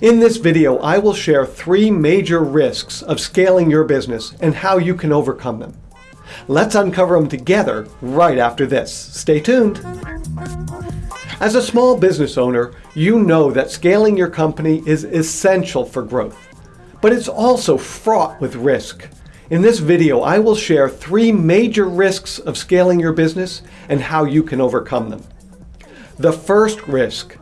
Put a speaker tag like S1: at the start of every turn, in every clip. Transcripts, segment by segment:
S1: In this video, I will share three major risks of scaling your business and how you can overcome them. Let's uncover them together right after this. Stay tuned. As a small business owner, you know that scaling your company is essential for growth, but it's also fraught with risk. In this video, I will share three major risks of scaling your business and how you can overcome them. The first risk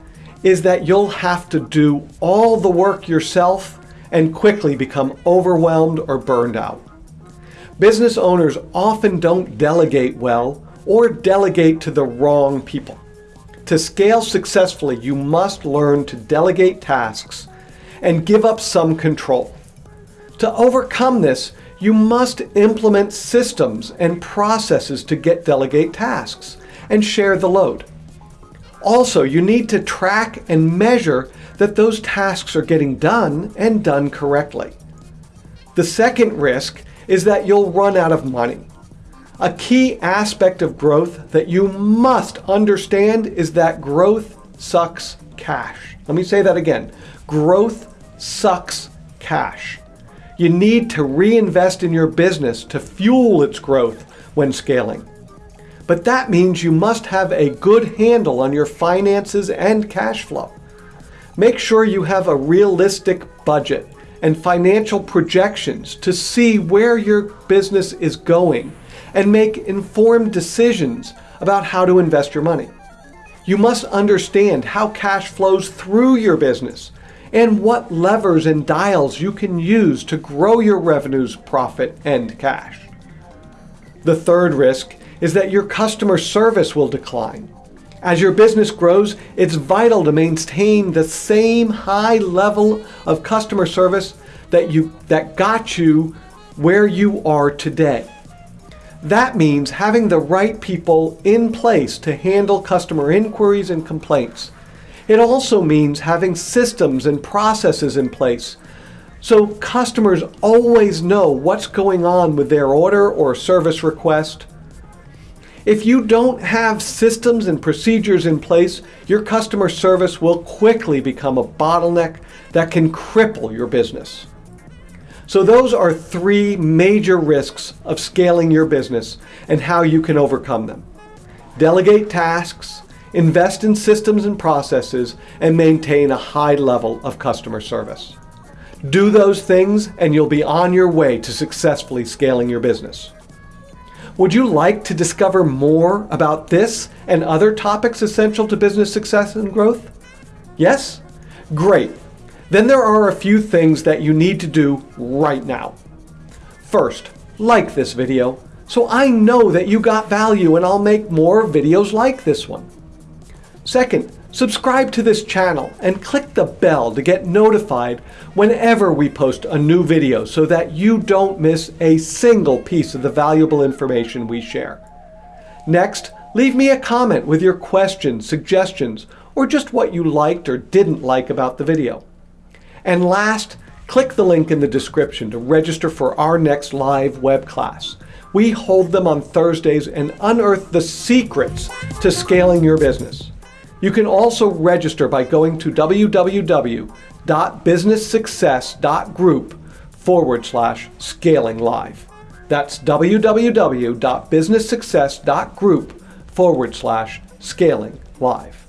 S1: is that you'll have to do all the work yourself and quickly become overwhelmed or burned out. Business owners often don't delegate well or delegate to the wrong people. To scale successfully, you must learn to delegate tasks and give up some control. To overcome this, you must implement systems and processes to get delegate tasks and share the load. Also, you need to track and measure that those tasks are getting done and done correctly. The second risk is that you'll run out of money. A key aspect of growth that you must understand is that growth sucks cash. Let me say that again. Growth sucks cash. You need to reinvest in your business to fuel its growth when scaling. But that means you must have a good handle on your finances and cash flow. Make sure you have a realistic budget and financial projections to see where your business is going and make informed decisions about how to invest your money. You must understand how cash flows through your business and what levers and dials you can use to grow your revenues, profit, and cash. The third risk is that your customer service will decline. As your business grows, it's vital to maintain the same high level of customer service that, you, that got you where you are today. That means having the right people in place to handle customer inquiries and complaints it also means having systems and processes in place so customers always know what's going on with their order or service request. If you don't have systems and procedures in place, your customer service will quickly become a bottleneck that can cripple your business. So those are three major risks of scaling your business and how you can overcome them. Delegate tasks, invest in systems and processes, and maintain a high level of customer service. Do those things and you'll be on your way to successfully scaling your business. Would you like to discover more about this and other topics essential to business success and growth? Yes? Great. Then there are a few things that you need to do right now. First, like this video so I know that you got value and I'll make more videos like this one. Second, subscribe to this channel and click the bell to get notified whenever we post a new video so that you don't miss a single piece of the valuable information we share. Next, leave me a comment with your questions, suggestions, or just what you liked or didn't like about the video. And last, click the link in the description to register for our next live web class. We hold them on Thursdays and unearth the secrets to scaling your business. You can also register by going to www.businesssuccess.group forward slash scaling live. That's www.businesssuccess.group forward slash scaling live.